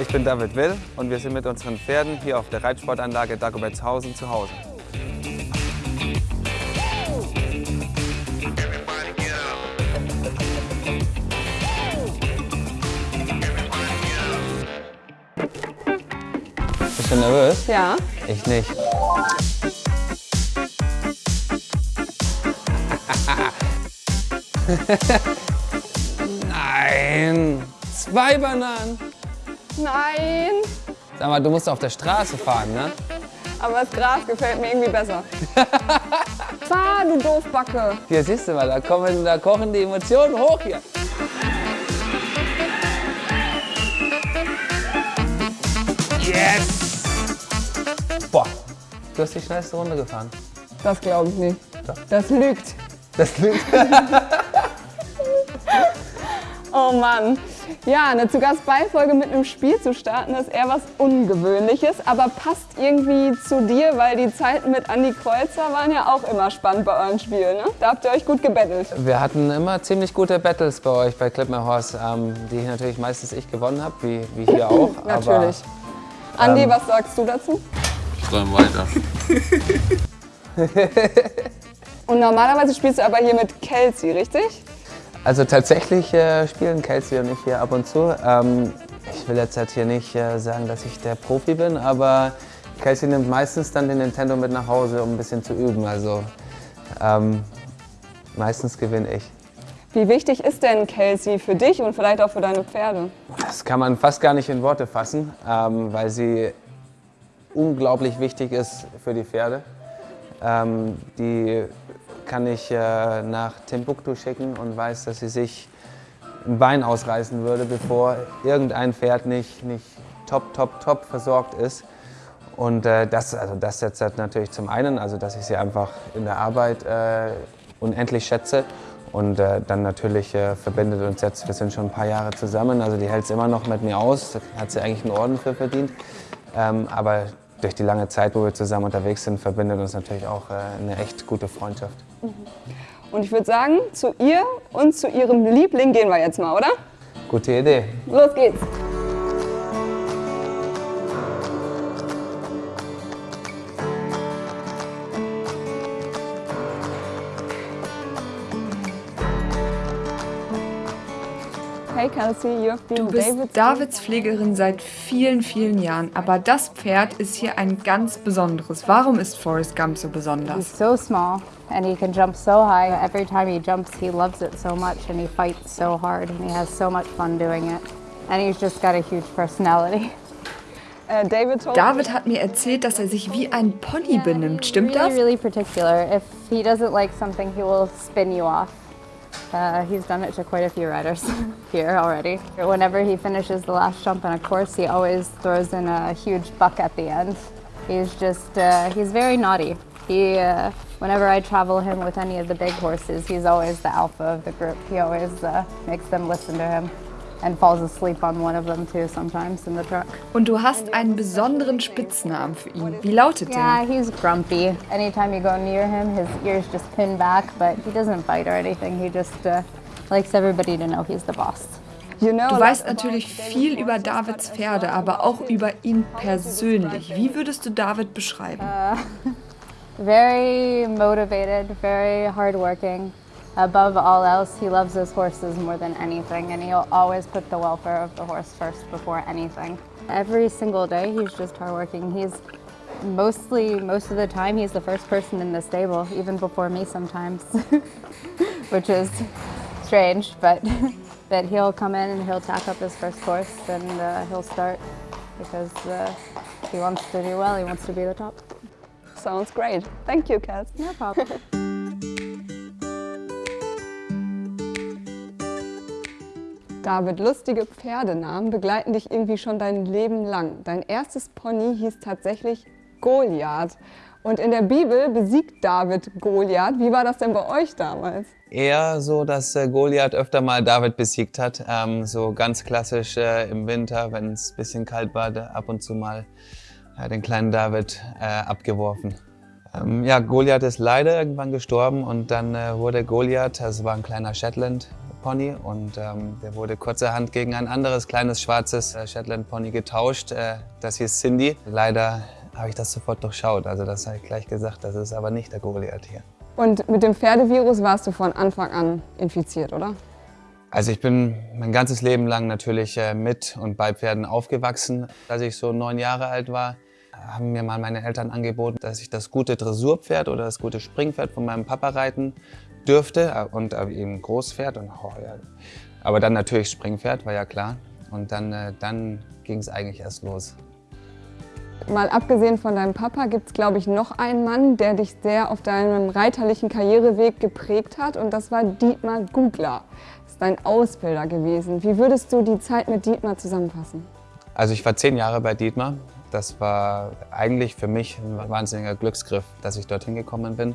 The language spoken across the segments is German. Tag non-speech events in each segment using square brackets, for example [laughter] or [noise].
Ich bin David Will und wir sind mit unseren Pferden hier auf der Reitsportanlage Dagobertshausen zu Hause. Bist du nervös? Ja. Ich nicht. [laughs] Nein! Zwei Bananen! Nein. Sag mal, du musst auf der Straße fahren, ne? Aber das Gras gefällt mir irgendwie besser. [laughs] Fahr, du Doofbacke. Hier siehst du mal, da, kommen, da kochen die Emotionen hoch hier. Yes! Boah, du hast die schnellste Runde gefahren. Das glaube ich nicht. Doch. Das lügt. Das lügt. [laughs] Oh Mann. Ja, eine zu Gast Beifolge mit einem Spiel zu starten, ist eher was Ungewöhnliches, aber passt irgendwie zu dir, weil die Zeiten mit Andy Kreuzer waren ja auch immer spannend bei euren Spielen. Ne? Da habt ihr euch gut gebettelt. Wir hatten immer ziemlich gute Battles bei euch bei Clip My Horse, ähm, die natürlich meistens ich gewonnen habe, wie, wie hier [laughs] auch. Natürlich. Andi, ähm, was sagst du dazu? Träum weiter. [laughs] Und normalerweise spielst du aber hier mit Kelsey, richtig? Also tatsächlich äh, spielen Kelsey und ich hier ab und zu. Ähm, ich will jetzt halt hier nicht äh, sagen, dass ich der Profi bin, aber Kelsey nimmt meistens dann den Nintendo mit nach Hause, um ein bisschen zu üben. Also ähm, meistens gewinne ich. Wie wichtig ist denn Kelsey für dich und vielleicht auch für deine Pferde? Das kann man fast gar nicht in Worte fassen, ähm, weil sie unglaublich wichtig ist für die Pferde. Ähm, die kann ich äh, nach Timbuktu schicken und weiß, dass sie sich ein Bein ausreißen würde, bevor irgendein Pferd nicht, nicht top, top, top versorgt ist. Und äh, das, also das setzt halt natürlich zum einen, also dass ich sie einfach in der Arbeit äh, unendlich schätze. Und äh, dann natürlich äh, verbindet uns jetzt, wir sind schon ein paar Jahre zusammen, also die hält es immer noch mit mir aus, hat sie eigentlich einen Orden für verdient. Ähm, aber durch die lange Zeit, wo wir zusammen unterwegs sind, verbindet uns natürlich auch äh, eine echt gute Freundschaft. Und ich würde sagen, zu ihr und zu ihrem Liebling gehen wir jetzt mal, oder? Gute Idee. Los geht's. Hey Kelsey, you have been Du bist David's Davids Pflegerin seit vielen, vielen Jahren, aber das Pferd ist hier ein ganz besonderes. Warum ist Forrest Gump so He's besonders? so small and he can jump so high. Every time he jumps, he loves it so much and he fights so hard and he has so much fun doing it. And he's just got a huge personality. [laughs] Äh, David hat mir erzählt, dass er sich wie ein Pony benimmt. Stimmt really, das? really particular. If he doesn't like something, he will spin you off. Uh, he's done it to quite a few riders [laughs] here already. Whenever he finishes the last jump in a course, he always throws in a huge buck at the end. He's just, uh, he's very naughty. He, uh, whenever I travel him with any of the big horses, he's always the alpha of the group. He always uh, makes them listen to him and falls asleep on one of them too sometimes in the truck. Und du hast einen besonderen Spitznamen für ihn. Wie lautet Yeah, der? he's grumpy. Anytime you go near him, his ears just pin back, but he doesn't bite or anything. He just uh, likes everybody to know he's the boss. you know Du a weißt lot about natürlich viel über Davids Pferde, aber auch über ihn persönlich. Wie würdest du David beschreiben? [laughs] Very motivated, very hardworking. Above all else, he loves his horses more than anything, and he'll always put the welfare of the horse first before anything. Every single day, he's just hardworking. He's mostly, most of the time, he's the first person in the stable, even before me sometimes, [laughs] which is strange, but, [laughs] but he'll come in and he'll tack up his first horse and uh, he'll start because uh, he wants to do well, he wants to be the top. Sounds great. Thank you, Kels. No problem. [laughs] David, lustige Pferdenamen begleiten dich irgendwie schon dein Leben lang. Dein erstes Pony hieß tatsächlich Goliath. Und in der Bibel besiegt David Goliath. Wie war das denn bei euch damals? Eher so, dass äh, Goliath öfter mal David besiegt hat. Ähm, so ganz klassisch äh, im Winter, wenn es ein bisschen kalt war, ab und zu mal äh, den kleinen David äh, abgeworfen. Ähm, ja, Goliath ist leider irgendwann gestorben und dann äh, wurde Goliath, das war ein kleiner Shetland Pony und ähm, der wurde kurzerhand gegen ein anderes kleines schwarzes äh, Shetland Pony getauscht. Äh, das hieß Cindy. Leider habe ich das sofort durchschaut, also das habe ich gleich gesagt, das ist aber nicht der Goliath hier. Und mit dem Pferdevirus warst du von Anfang an infiziert, oder? Also ich bin mein ganzes Leben lang natürlich äh, mit und bei Pferden aufgewachsen. Als ich so neun Jahre alt war, haben mir mal meine Eltern angeboten, dass ich das gute Dressurpferd oder das gute Springpferd von meinem Papa reiten dürfte äh, und äh, eben Großpferd. Und, oh, ja. Aber dann natürlich Springpferd, war ja klar. Und dann, dann ging es eigentlich erst los. Mal abgesehen von deinem Papa gibt es, glaube ich, noch einen Mann, der dich sehr auf deinem reiterlichen Karriereweg geprägt hat und das war Dietmar Gugler. Das ist dein Ausbilder gewesen. Wie würdest du die Zeit mit Dietmar zusammenfassen? Also ich war zehn Jahre bei Dietmar. Das war eigentlich für mich ein wahnsinniger Glücksgriff, dass ich dorthin gekommen bin.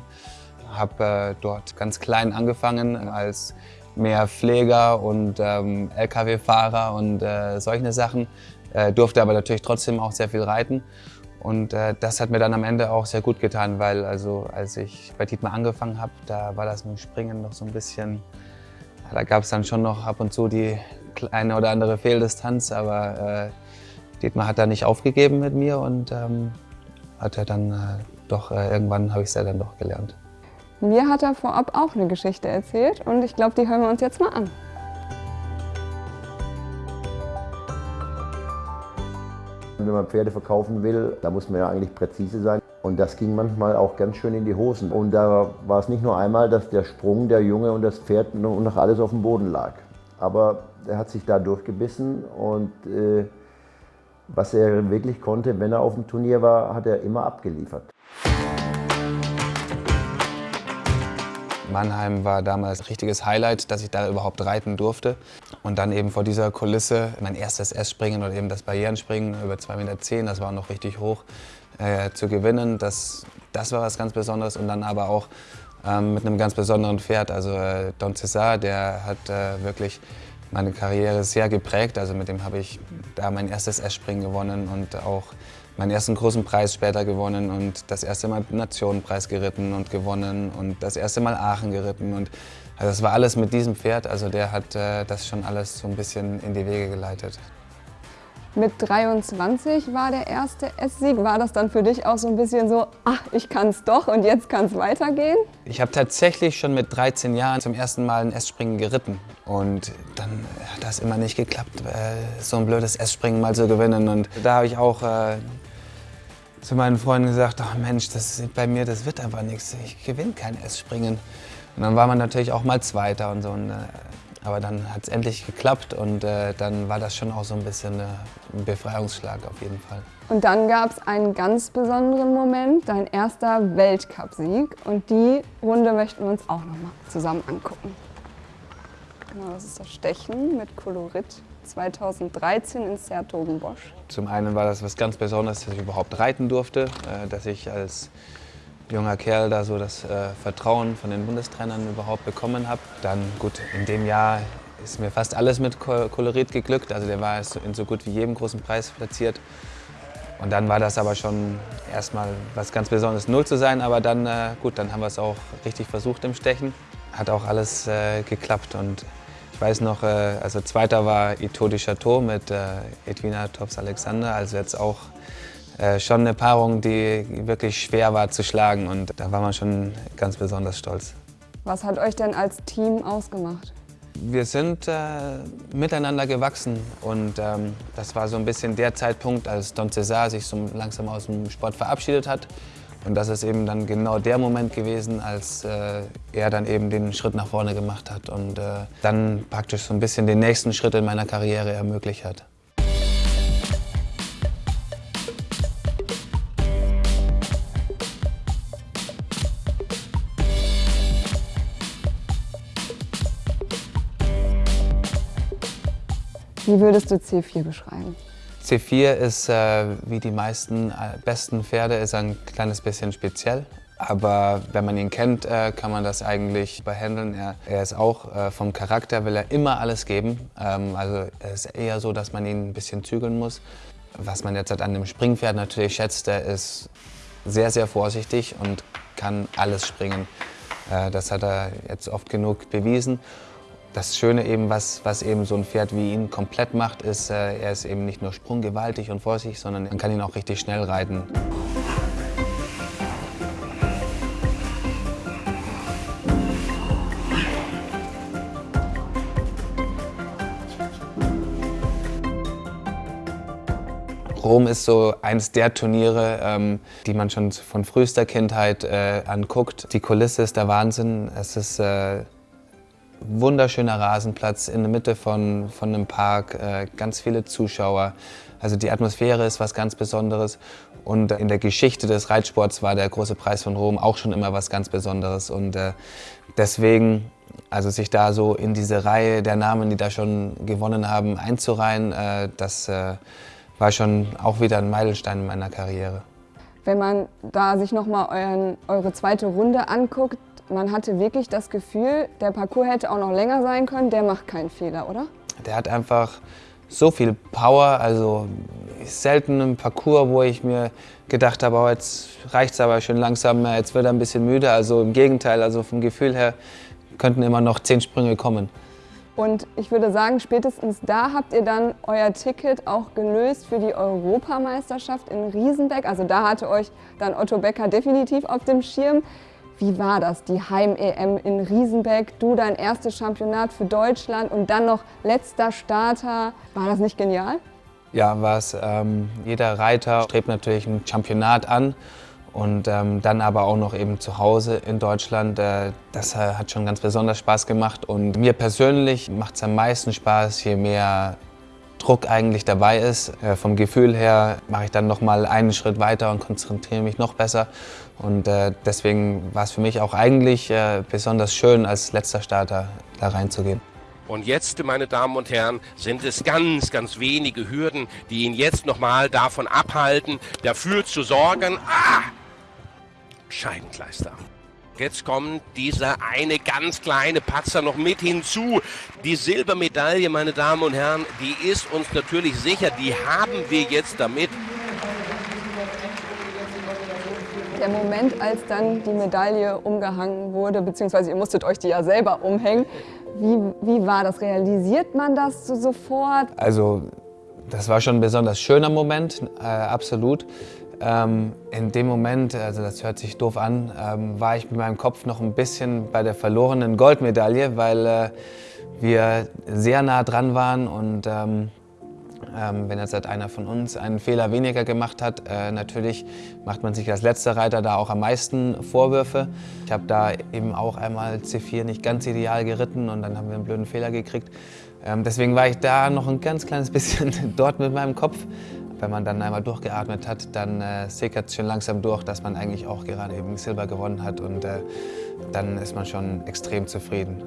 Habe äh, dort ganz klein angefangen als mehr Pfleger und ähm, Lkw-Fahrer und äh, solche Sachen äh, durfte aber natürlich trotzdem auch sehr viel reiten. Und äh, das hat mir dann am Ende auch sehr gut getan, weil also als ich bei Dietmar angefangen habe, da war das mit dem Springen noch so ein bisschen, da gab es dann schon noch ab und zu die kleine oder andere Fehldistanz, aber äh, Dietmar hat da nicht aufgegeben mit mir und ähm, hat er dann äh, doch, äh, irgendwann habe ich es ja dann doch gelernt. Mir hat er vorab auch eine Geschichte erzählt und ich glaube, die hören wir uns jetzt mal an. Wenn man Pferde verkaufen will, da muss man ja eigentlich präzise sein. Und das ging manchmal auch ganz schön in die Hosen. Und da war es nicht nur einmal, dass der Sprung, der Junge und das Pferd und noch alles auf dem Boden lag. Aber er hat sich da durchgebissen und äh, was er wirklich konnte, wenn er auf dem Turnier war, hat er immer abgeliefert. Mannheim war damals ein richtiges Highlight, dass ich da überhaupt reiten durfte. Und dann eben vor dieser Kulisse mein erstes S-Springen oder eben das Barrierenspringen über 2,10 Meter, das war noch richtig hoch, äh, zu gewinnen. Das, das war was ganz Besonderes und dann aber auch ähm, mit einem ganz besonderen Pferd. Also äh, Don César, der hat äh, wirklich meine Karriere sehr geprägt. Also mit dem habe ich da mein erstes S-Springen gewonnen und auch meinen ersten großen Preis später gewonnen und das erste Mal Nationenpreis geritten und gewonnen und das erste Mal Aachen geritten. Und also das war alles mit diesem Pferd, also der hat äh, das schon alles so ein bisschen in die Wege geleitet. Mit 23 war der erste S-Sieg. War das dann für dich auch so ein bisschen so, ach, ich kann es doch und jetzt kann es weitergehen? Ich habe tatsächlich schon mit 13 Jahren zum ersten Mal ein S-Springen geritten. Und dann hat das immer nicht geklappt, äh, so ein blödes S-Springen mal zu gewinnen. Und da habe ich auch äh, zu meinen Freunden gesagt, ach Mensch, das bei mir, das wird einfach nichts. Ich gewinne kein S-Springen. Und dann war man natürlich auch mal Zweiter und so. Und, äh, aber dann hat es endlich geklappt und äh, dann war das schon auch so ein bisschen äh, ein Befreiungsschlag auf jeden Fall. Und dann gab es einen ganz besonderen Moment, dein erster Weltcupsieg. Und die Runde möchten wir uns auch nochmal zusammen angucken. Genau, das ist das Stechen mit Kolorit 2013 in Sertogenbosch. Zum einen war das was ganz Besonderes, dass ich überhaupt reiten durfte, äh, dass ich als junger Kerl da so das äh, Vertrauen von den Bundestrainern überhaupt bekommen habe. Dann gut, in dem Jahr ist mir fast alles mit Kolorit geglückt. Also der war in so gut wie jedem großen Preis platziert. Und dann war das aber schon erstmal was ganz Besonderes, null zu sein. Aber dann, äh, gut, dann haben wir es auch richtig versucht im Stechen. Hat auch alles geklappt. Und ich weiß noch, äh, also zweiter war Ito de Chateau mit äh, Edwina Tops-Alexander. Also jetzt auch äh, schon eine Paarung, die wirklich schwer war zu schlagen und da war man schon ganz besonders stolz. Was hat euch denn als Team ausgemacht? Wir sind äh, miteinander gewachsen und ähm, das war so ein bisschen der Zeitpunkt, als Don César sich so langsam aus dem Sport verabschiedet hat. Und das ist eben dann genau der Moment gewesen, als äh, er dann eben den Schritt nach vorne gemacht hat und äh, dann praktisch so ein bisschen den nächsten Schritt in meiner Karriere ermöglicht hat. Wie würdest du C4 beschreiben? C4 ist, äh, wie die meisten äh, besten Pferde, ist ein kleines bisschen speziell. Aber wenn man ihn kennt, äh, kann man das eigentlich behandeln. Er, er ist auch äh, vom Charakter, will er immer alles geben. Ähm, also es ist eher so, dass man ihn ein bisschen zügeln muss. Was man jetzt an dem Springpferd natürlich schätzt, der ist sehr, sehr vorsichtig und kann alles springen. Äh, das hat er jetzt oft genug bewiesen. Das Schöne eben, was, was eben so ein Pferd wie ihn komplett macht, ist, äh, er ist eben nicht nur sprunggewaltig und vorsichtig, sondern man kann ihn auch richtig schnell reiten. Rom ist so eines der Turniere, ähm, die man schon von frühester Kindheit äh, anguckt. Die Kulisse ist der Wahnsinn. Es ist äh, wunderschöner Rasenplatz in der Mitte von, von einem Park, äh, ganz viele Zuschauer. Also die Atmosphäre ist was ganz Besonderes. Und in der Geschichte des Reitsports war der große Preis von Rom auch schon immer was ganz Besonderes. Und äh, deswegen, also sich da so in diese Reihe der Namen, die da schon gewonnen haben, einzureihen, äh, das war schon auch wieder ein Meilenstein in meiner Karriere. Wenn man da sich nochmal eure zweite Runde anguckt, man hatte wirklich das Gefühl, der Parcours hätte auch noch länger sein können, der macht keinen Fehler, oder? Der hat einfach so viel Power, also selten ein Parcours, wo ich mir gedacht habe, oh, jetzt reicht es aber schon langsam, jetzt wird er ein bisschen müde. Also im Gegenteil, also vom Gefühl her könnten immer noch zehn Sprünge kommen. Und ich würde sagen, spätestens da habt ihr dann euer Ticket auch gelöst für die Europameisterschaft in Riesenbeck. Also da hatte euch dann Otto Becker definitiv auf dem Schirm. Wie war das, die Heim-EM in Riesenbeck? Du dein erstes Championat für Deutschland und dann noch letzter Starter. War das nicht genial? Ja, war es. Ähm, jeder Reiter strebt natürlich ein Championat an. Und ähm, dann aber auch noch eben zu Hause in Deutschland, äh, das äh, hat schon ganz besonders Spaß gemacht. Und mir persönlich macht es am meisten Spaß, je mehr Druck eigentlich dabei ist. Äh, vom Gefühl her mache ich dann noch mal einen Schritt weiter und konzentriere mich noch besser. Und äh, deswegen war es für mich auch eigentlich äh, besonders schön, als letzter Starter da reinzugehen. Und jetzt, meine Damen und Herren, sind es ganz, ganz wenige Hürden, die ihn jetzt nochmal davon abhalten, dafür zu sorgen. Ah! Scheibenkleister. Jetzt kommt dieser eine ganz kleine Patzer noch mit hinzu. Die Silbermedaille, meine Damen und Herren, die ist uns natürlich sicher. Die haben wir jetzt damit. Der Moment, als dann die Medaille umgehangen wurde, beziehungsweise ihr musstet euch die ja selber umhängen, wie, wie war das? Realisiert man das so sofort? Also das war schon ein besonders schöner Moment, äh, absolut. Ähm, in dem Moment, also das hört sich doof an, ähm, war ich mit meinem Kopf noch ein bisschen bei der verlorenen Goldmedaille, weil äh, wir sehr nah dran waren und ähm, ähm wenn jetzt halt einer von uns einen Fehler weniger gemacht hat, äh, natürlich macht man sich als letzter Reiter da auch am meisten Vorwürfe. Ich habe da eben auch einmal C4 nicht ganz ideal geritten und dann haben wir einen blöden Fehler gekriegt. Ähm, deswegen war ich da noch ein ganz kleines bisschen [laughs] dort mit meinem Kopf. Wenn man dann einmal durchgeatmet hat, dann äh, sickert es schon langsam durch, dass man eigentlich auch gerade eben Silber gewonnen hat und äh, dann ist man schon extrem zufrieden.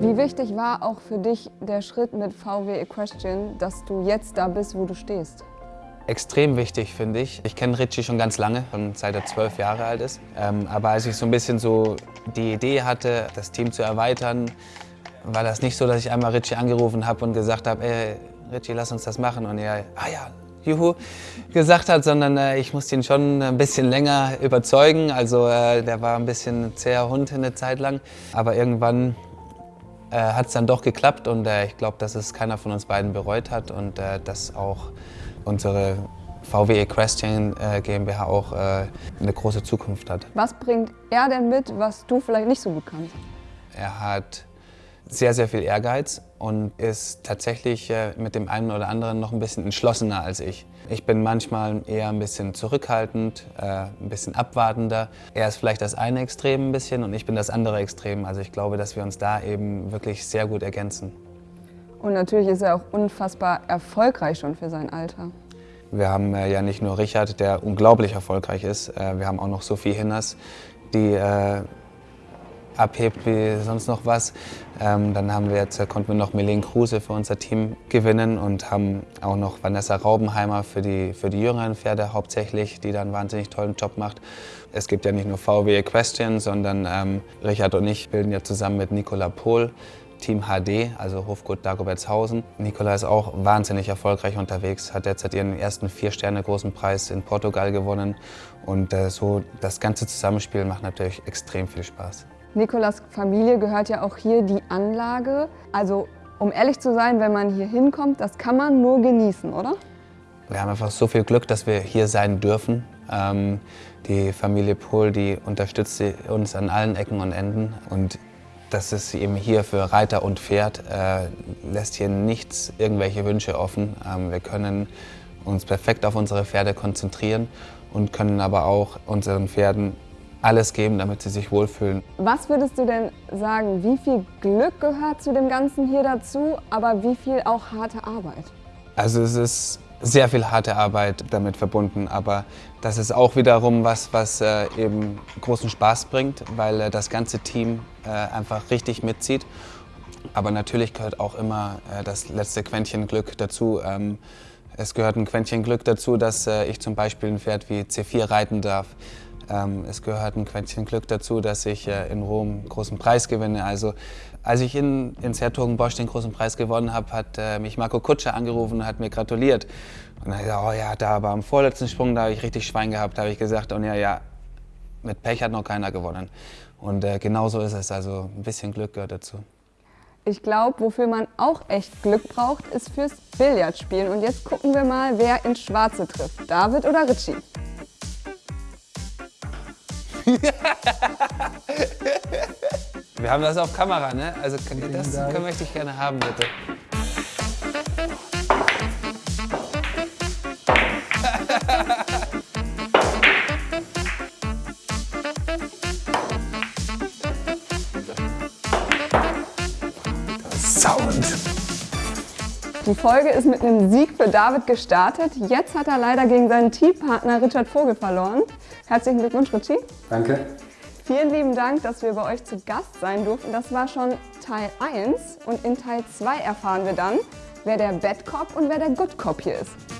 Wie wichtig war auch für dich der Schritt mit VW Equestrian, dass du jetzt da bist, wo du stehst? Extrem wichtig, finde ich. Ich kenne Richie schon ganz lange, schon seit er zwölf Jahre alt ist. Ähm, aber als ich so ein bisschen so die Idee hatte, das Team zu erweitern, war das nicht so, dass ich einmal Richie angerufen habe und gesagt habe, ey, Richie, lass uns das machen. Und er, ah ja, juhu, gesagt hat, sondern äh, ich musste ihn schon ein bisschen länger überzeugen. Also äh, der war ein bisschen ein zäher Hund eine Zeit lang. Aber irgendwann äh, hat es dann doch geklappt und äh, ich glaube, dass es keiner von uns beiden bereut hat und äh, dass auch unsere VW Equestrian äh, GmbH auch eine große Zukunft hat. Was bringt er denn mit, was du vielleicht nicht so gut kannst? Er hat sehr, sehr viel Ehrgeiz und ist tatsächlich äh, mit dem einen oder anderen noch ein bisschen entschlossener als ich. Ich bin manchmal eher ein bisschen zurückhaltend, äh, ein bisschen abwartender. Er ist vielleicht das eine Extrem ein bisschen und ich bin das andere Extrem. Also ich glaube, dass wir uns da eben wirklich sehr gut ergänzen. Und natürlich ist er auch unfassbar erfolgreich schon für sein Alter. Wir haben äh, ja nicht nur Richard, der unglaublich erfolgreich ist, wir haben auch noch Sophie Hinners, die abhebt wie sonst noch was. Ähm, dann haben wir jetzt, äh, konnten wir noch Melene Kruse für unser Team gewinnen und haben auch noch Vanessa Raubenheimer für die, für die jüngeren Pferde hauptsächlich, die da einen wahnsinnig tollen Job macht. Es gibt ja nicht nur VW Equestrian, sondern ähm, Richard und ich bilden ja zusammen mit Nicola Pohl Team HD, also Hofgut Dagobertshausen. Nicola ist auch wahnsinnig erfolgreich unterwegs, hat derzeit ihren ersten Vier-Sterne-Großen Preis in Portugal gewonnen. Und äh, so das ganze Zusammenspiel macht natürlich extrem viel Spaß. Nikolas Familie gehört ja auch hier die Anlage. Also um ehrlich zu sein, wenn man hier hinkommt, das kann man nur genießen, oder? Wir haben einfach so viel Glück, dass wir hier sein dürfen. Ähm, die Familie Pohl, die unterstützt uns an allen Ecken und Enden. Und das ist eben hier für Reiter und Pferd, äh, lässt hier nichts, irgendwelche Wünsche offen. Ähm, wir können uns perfekt auf unsere Pferde konzentrieren und können aber auch unseren Pferden alles geben, damit sie sich wohlfühlen. Was würdest du denn sagen, wie viel Glück gehört zu dem Ganzen hier dazu, aber wie viel auch harte Arbeit? Also es ist sehr viel harte Arbeit damit verbunden, aber das ist auch wiederum was, was äh, eben großen Spaß bringt, weil äh, das ganze Team äh, einfach richtig mitzieht. Aber natürlich gehört auch immer äh, das letzte Quäntchen Glück dazu. Ähm, es gehört ein Quäntchen Glück dazu, dass äh, ich zum Beispiel ein Pferd wie C4 reiten darf. Ähm, es gehört ein Quäntchen Glück dazu, dass ich äh, in Rom einen großen Preis gewinne. Also als ich in, in Sertogenbosch den großen Preis gewonnen habe, hat äh, mich Marco Kutscher angerufen und hat mir gratuliert. Und dann habe oh ja, da aber am vorletzten Sprung, da habe ich richtig Schwein gehabt, habe ich gesagt. Und ja, ja, mit Pech hat noch keiner gewonnen. Und äh, genau so ist es. Also ein bisschen Glück gehört dazu. Ich glaube, wofür man auch echt Glück braucht, ist fürs Billardspielen. Und jetzt gucken wir mal, wer ins Schwarze trifft. David oder Richie? [laughs] Wir haben das auf Kamera, ne? Also das können, möchte ich gerne haben, bitte. Sound. Die Folge ist mit einem Sieg für David gestartet. Jetzt hat er leider gegen seinen Teampartner Richard Vogel verloren. Herzlichen Glückwunsch, Richie. Danke. Vielen lieben Dank, dass wir bei euch zu Gast sein durften. Das war schon Teil 1 und in Teil 2 erfahren wir dann, wer der Bad Cop und wer der Good Cop hier ist.